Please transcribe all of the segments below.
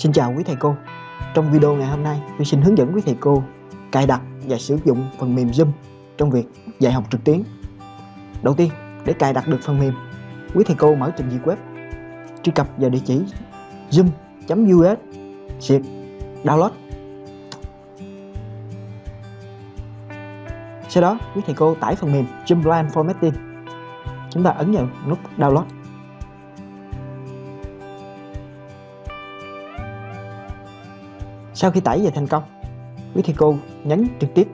Xin chào quý thầy cô. Trong video ngày hôm nay, tôi xin hướng dẫn quý thầy cô cài đặt và sử dụng phần mềm Zoom trong việc dạy học trực tuyến. Đầu tiên, để cài đặt được phần mềm, quý thầy cô mở trình duyệt web, truy cập vào địa chỉ zoom.us xịt download sau đó, quý thầy cô tải phần mềm Zoom Line Formatting. Chúng ta ấn vào nút download. Sau khi tải về thành công, quý thầy cô nhấn trực tiếp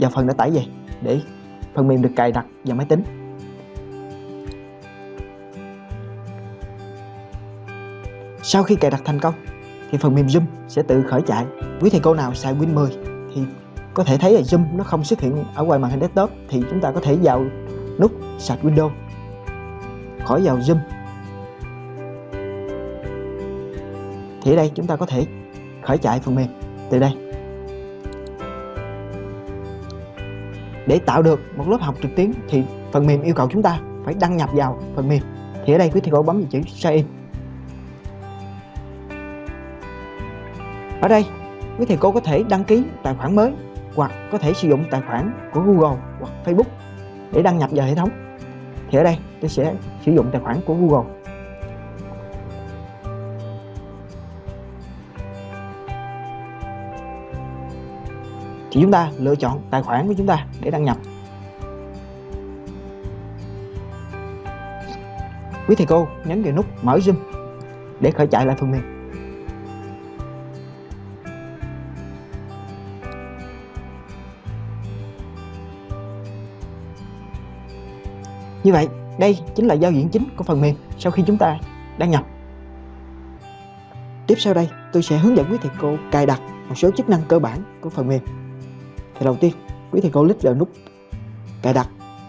vào phần đã tải về để phần mềm được cài đặt vào máy tính Sau khi cài đặt thành công, thì phần mềm Zoom sẽ tự khởi chạy. Quý thầy cô nào xài Win 10 thì có thể thấy là Zoom nó không xuất hiện ở ngoài màn hình desktop, thì chúng ta có thể vào nút sạch Windows khỏi vào Zoom. Thì ở đây chúng ta có thể khởi chạy phần mềm từ đây. Để tạo được một lớp học trực tuyến thì phần mềm yêu cầu chúng ta phải đăng nhập vào phần mềm. Thì ở đây quý thầy cô bấm vào chữ sign in Ở đây, quý thầy cô có thể đăng ký tài khoản mới hoặc có thể sử dụng tài khoản của Google hoặc Facebook để đăng nhập vào hệ thống. Thì ở đây tôi sẽ sử dụng tài khoản của Google. Thì chúng ta lựa chọn tài khoản của chúng ta để đăng nhập. Quý thầy cô nhấn vào nút mở Zoom để khởi chạy lại phần mềm. Như vậy, đây chính là giao diện chính của phần mềm sau khi chúng ta đăng nhập. Tiếp sau đây, tôi sẽ hướng dẫn quý thầy cô cài đặt một số chức năng cơ bản của phần mềm. Thì đầu tiên, quý thầy cô click vào nút cài đặt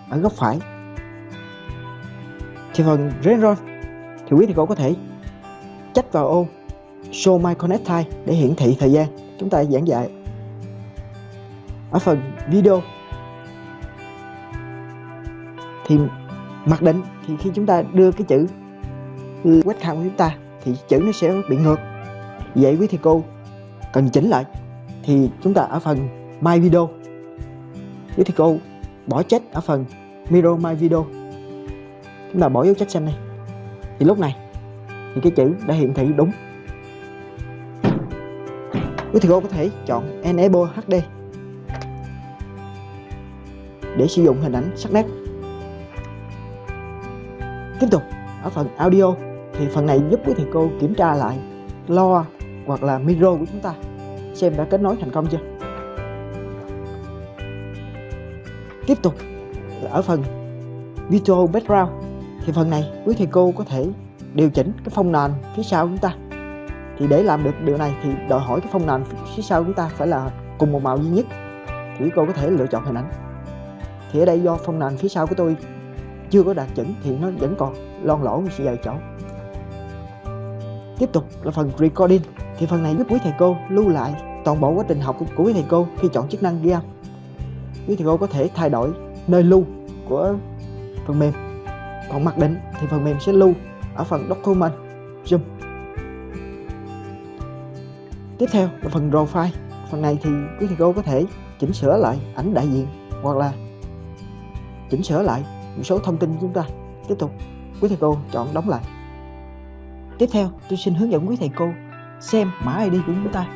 ở góc phải. Thì phần Renron thì quý thầy cô có thể chách vào ô Show My Connect Time để hiển thị thời gian chúng ta giảng dạy. Ở phần video thì mặc định thì khi chúng ta đưa cái chữ webcam của chúng ta thì chữ nó sẽ bị ngược vậy quý thầy cô cần chỉnh lại thì chúng ta ở phần my video. Quý thầy cô bỏ check ở phần mirror my video. Chúng ta bỏ dấu check xanh này thì lúc này, thì cái chữ đã hiển thị đúng. Quý thầy cô có thể chọn enable HD để sử dụng hình ảnh sắc nét. Tiếp tục, ở phần audio, thì phần này giúp quý thầy cô kiểm tra lại loa hoặc là micro của chúng ta. Xem đã kết nối thành công chưa. Tiếp tục. Ở phần Virtual Background. Thì phần này quý thầy cô có thể điều chỉnh cái phông nền phía sau chúng ta. Thì để làm được điều này thì đòi hỏi cái phông nền phía sau chúng ta phải là cùng một màu duy nhất. Thì quý cô có thể lựa chọn hình ảnh. Thì ở đây do phông nền phía sau của tôi chưa có đạt chuẩn thì nó vẫn còn lon lỗ sự vài chỗ tiếp tục là phần recording. Thì phần này giúp quý thầy cô lưu lại toàn bộ quá trình học của quý thầy cô khi chọn chức năng ghi âm quý cô có thể thay đổi nơi lưu của phần mềm. Còn mặc định thì phần mềm sẽ lưu ở phần document zoom. Tiếp theo là phần raw file phần này thì quý thầy cô có thể chỉnh sửa lại ảnh đại diện hoặc là chỉnh sửa lại một số thông tin chúng ta. Tiếp tục, quý thầy cô chọn đóng lại. Tiếp theo, tôi xin hướng dẫn quý thầy cô xem mã ID của chúng ta,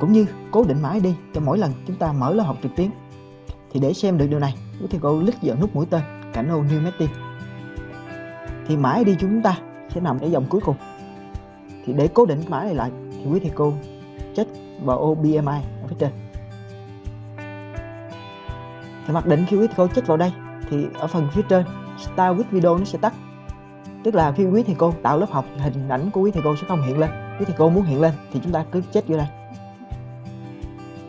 cũng như cố định mã ID cho mỗi lần chúng ta mở lớp học trực tuyến thì để xem được điều này, quý thầy cô lít vào nút mũi tên cảnh ô New Messi. thì mã đi chúng ta sẽ nằm ở dòng cuối cùng. Thì để cố định mã này lại, thì quý thầy cô check vào ô BMI ở phía trên. Thì mặc định khi quý thầy cô check vào đây, thì ở phần phía trên Start with video nó sẽ tắt. Tức là khi quý thầy cô tạo lớp học, hình ảnh của quý thầy cô sẽ không hiện lên. Quý thầy cô muốn hiện lên, thì chúng ta cứ check vô đây.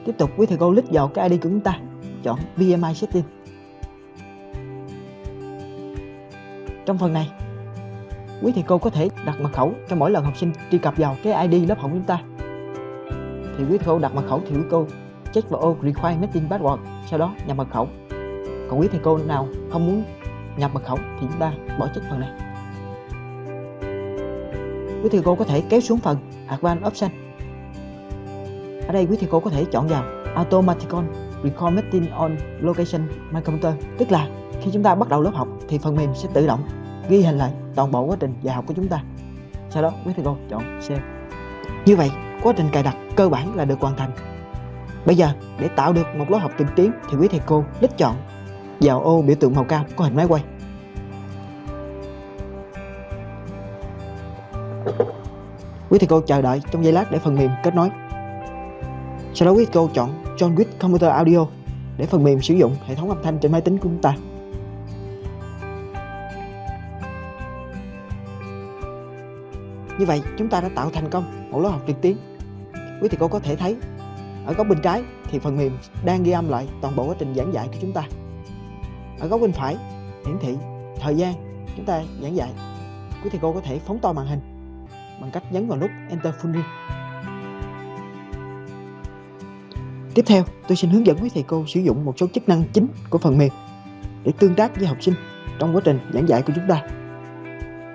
Tiếp tục, quý thầy cô lít vào cái ID của chúng ta chọn bmi setting. Trong phần này, quý thầy cô có thể đặt mật khẩu cho mỗi lần học sinh truy cập vào cái ID lớp học của chúng ta. Thì quý thầy cô đặt mật khẩu thì quý cô check vào ô require meeting password, sau đó nhập mật khẩu. Còn quý thầy cô nào không muốn nhập mật khẩu thì chúng ta bỏ check phần này. Quý thầy cô có thể kéo xuống phần Advanced Option. Ở đây quý thầy cô có thể chọn vào Automaticon record meeting on Location, My Computer. Tức là khi chúng ta bắt đầu lớp học thì phần mềm sẽ tự động ghi hình lại toàn bộ quá trình dạy học của chúng ta. Sau đó, quý thầy cô chọn Save. Như vậy, quá trình cài đặt cơ bản là được hoàn thành. Bây giờ, để tạo được một lớp học trực tuyến thì quý thầy cô click chọn vào ô biểu tượng màu cam có hình máy quay. Quý thầy cô chờ đợi trong giây lát để phần mềm kết nối sau đó quý cô chọn John Wick Computer Audio để phần mềm sử dụng hệ thống âm thanh trên máy tính của chúng ta. Như vậy, chúng ta đã tạo thành công một lớp học trực tuyến. Quý thầy cô có thể thấy, ở góc bên trái thì phần mềm đang ghi âm lại toàn bộ quá trình giảng dạy của chúng ta. Ở góc bên phải, hiển thị thời gian chúng ta giảng dạy. Quý thầy cô có thể phóng to màn hình bằng cách nhấn vào nút Enter Full Screen. Tiếp theo, tôi xin hướng dẫn quý thầy cô sử dụng một số chức năng chính của phần mềm để tương tác với học sinh trong quá trình giảng dạy của chúng ta.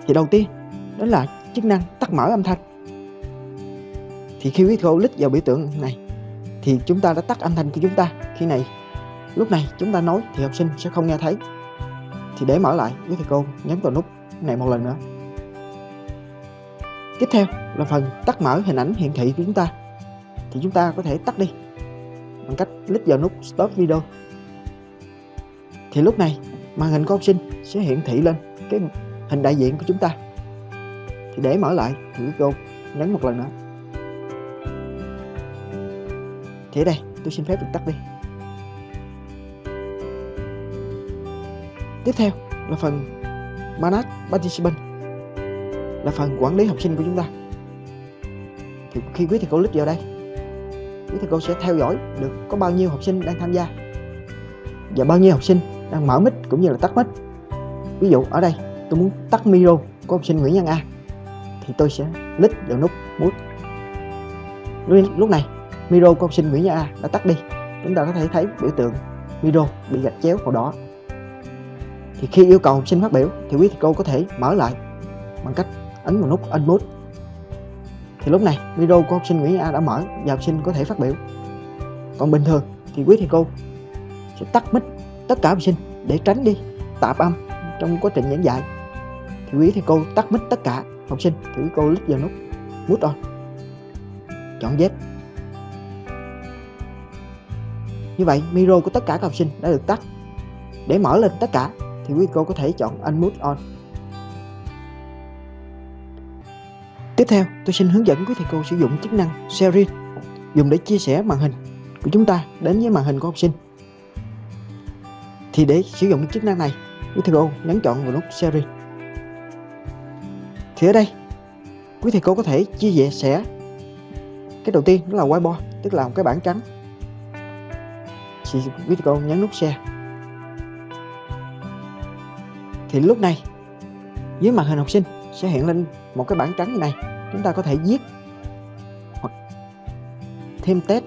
Thì đầu tiên, đó là chức năng tắt mở âm thanh. Thì khi quý thầy cô click vào biểu tượng này thì chúng ta đã tắt âm thanh của chúng ta. Khi này, lúc này chúng ta nói thì học sinh sẽ không nghe thấy. Thì để mở lại, quý thầy cô nhấn vào nút này một lần nữa. Tiếp theo là phần tắt mở hình ảnh hiển thị của chúng ta thì chúng ta có thể tắt đi bằng cách click vào nút Stop Video. Thì lúc này, màn hình của học sinh sẽ hiển thị lên cái hình đại diện của chúng ta. Thì để mở lại, thì cô nhấn một lần nữa. Thì ở đây, tôi xin phép được tắt đi. Tiếp theo là phần Manage Participant, là phần quản lý học sinh của chúng ta. Thì khi quý thầy cô click vào đây quý thầy cô sẽ theo dõi được có bao nhiêu học sinh đang tham gia. Và bao nhiêu học sinh đang mở mic cũng như là tắt mic. Ví dụ ở đây, tôi muốn tắt micro của học sinh Nguyễn văn A, thì tôi sẽ click vào nút mute. Lúc này, micro của học sinh Nguyễn văn A đã tắt đi. Chúng ta có thể thấy biểu tượng micro bị gạch chéo màu đỏ. Thì khi yêu cầu học sinh phát biểu, thì quý thầy cô có thể mở lại bằng cách ấn vào nút Unmute thì lúc này, video của học sinh Nguyễn A đã mở và học sinh có thể phát biểu. Còn bình thường thì quý thầy cô sẽ tắt mic tất cả học sinh để tránh đi tạp âm trong quá trình giảng dạy. Thì quý thầy cô tắt mic tất cả học sinh thì quý cô lít vào nút mute on. Chọn yes như vậy micro của tất cả các học sinh đã được tắt. Để mở lên tất cả thì quý cô có thể chọn unmute on. Tiếp theo, tôi xin hướng dẫn quý thầy cô sử dụng chức năng Sharing dùng để chia sẻ màn hình của chúng ta đến với màn hình của học sinh. Thì để sử dụng chức năng này, quý thầy cô nhấn chọn vào nút Sharing. Thì ở đây, quý thầy cô có thể chia sẻ cái đầu tiên đó là whiteboard, tức là một cái bảng trắng. Thì quý thầy cô nhấn nút Share. Thì lúc này, dưới màn hình học sinh sẽ hiện lên một cái bảng trắng như này. Chúng ta có thể viết hoặc thêm test.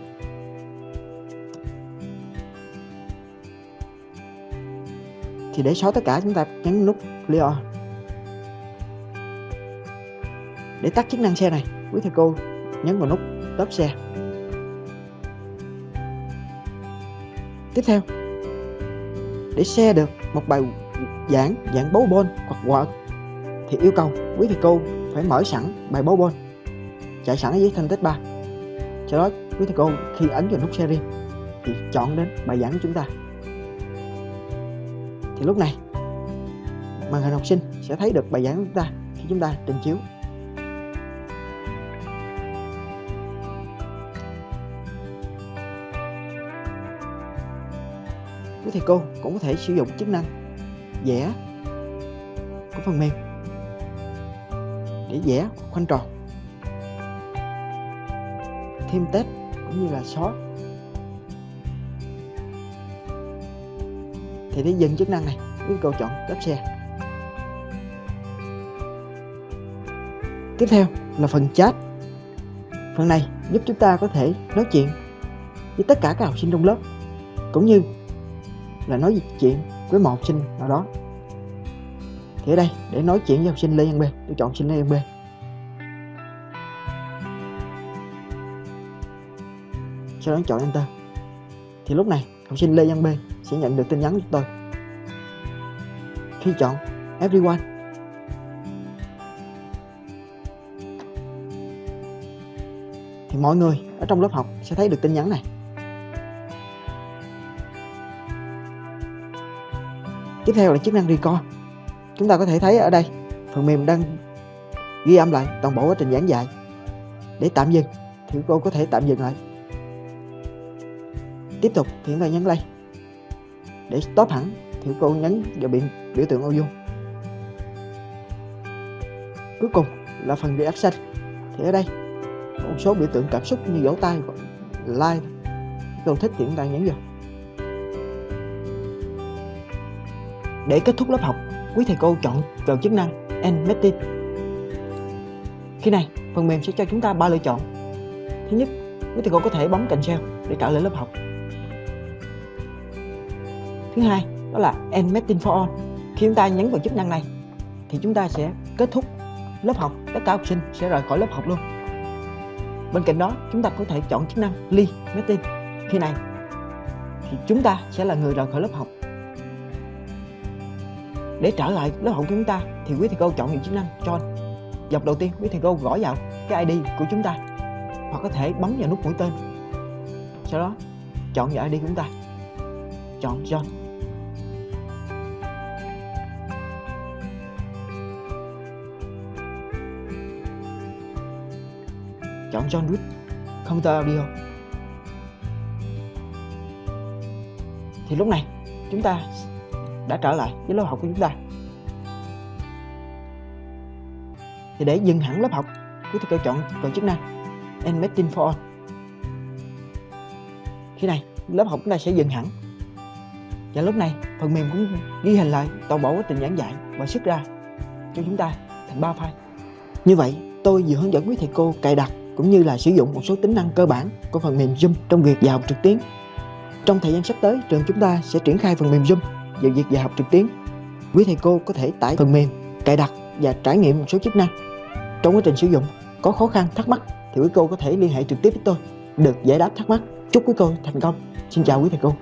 Thì để xóa tất cả, chúng ta nhấn nút clear. Để tắt chức năng xe này, quý thầy cô nhấn vào nút stop xe. Tiếp theo, để xe được một bài giảng dạng bấu bôn hoặc Word thì yêu cầu quý thầy cô phải mở sẵn bài bấu bôn chạy sẵn ở dưới thanh tích 3 sau đó, quý thầy cô khi ấn vào nút series thì chọn đến bài giảng của chúng ta. Thì lúc này, màn hình học sinh sẽ thấy được bài giảng của chúng ta khi chúng ta trình chiếu. Quý thầy cô cũng có thể sử dụng chức năng vẽ của phần mềm để vẽ khoanh tròn. Thêm tết cũng như là xóa thì để dừng chức năng này, quý cô chọn tắp xe. Tiếp theo là phần chat. Phần này giúp chúng ta có thể nói chuyện với tất cả các học sinh trong lớp, cũng như là nói chuyện với một học sinh nào đó thì ở đây, để nói chuyện với học sinh Lê Văn B. Tôi chọn học sinh Lê Văn B. Sau đó chọn enter thì lúc này, học sinh Lê Văn B sẽ nhận được tin nhắn của tôi. Khi chọn, everyone. Thì mọi người ở trong lớp học sẽ thấy được tin nhắn này. Tiếp theo là chức năng record chúng ta có thể thấy ở đây, phần mềm đang ghi âm lại toàn bộ quá trình giảng dạy. Để tạm dừng, thì cô có thể tạm dừng lại. Tiếp tục thì chúng ta nhấn play. Để stop hẳn, thì cô nhấn vào biển, biểu tượng audio. Cuối cùng là phần reaction. Thì ở đây có một số biểu tượng cảm xúc như vỗ tay, like, cô thích thì chúng ta nhấn vào để kết thúc lớp học quý thầy cô chọn vào chức năng end meeting khi này, phần mềm sẽ cho chúng ta ba lựa chọn. Thứ nhất, quý thầy cô có thể bấm cancel để trả lời lớp học. Thứ hai, đó là end meeting for all. Khi chúng ta nhấn vào chức năng này, thì chúng ta sẽ kết thúc lớp học. Tất cả học sinh sẽ rời khỏi lớp học luôn. Bên cạnh đó, chúng ta có thể chọn chức năng leave meeting khi này, thì chúng ta sẽ là người rời khỏi lớp học để trở lại lớp học của chúng ta, thì quý thầy cô chọn những chức năng join dọc đầu tiên, quý thầy cô gõ vào cái ID của chúng ta, hoặc có thể bấm vào nút mũi tên. Sau đó, chọn vào ID của chúng ta. Chọn join chọn John Wick computer Audio. Thì lúc này, chúng ta đã trở lại với lớp học của chúng ta. Thì để dừng hẳn lớp học quý thầy cô chọn chọn chức năng End Meeting for All. Khi này lớp học chúng ta sẽ dừng hẳn. Và lúc này phần mềm cũng ghi hình lại toàn bộ quá trình giảng dạy và xuất ra cho chúng ta thành ba file. Như vậy tôi vừa hướng dẫn quý thầy cô cài đặt cũng như là sử dụng một số tính năng cơ bản của phần mềm Zoom trong việc dạy học trực tuyến. Trong thời gian sắp tới, trường chúng ta sẽ triển khai phần mềm Zoom về việc dạy học trực tuyến. Quý thầy cô có thể tải phần mềm, cài đặt và trải nghiệm một số chức năng. Trong quá trình sử dụng, có khó khăn, thắc mắc thì quý cô có thể liên hệ trực tiếp với tôi, được giải đáp thắc mắc. Chúc quý cô thành công. Xin chào quý thầy cô.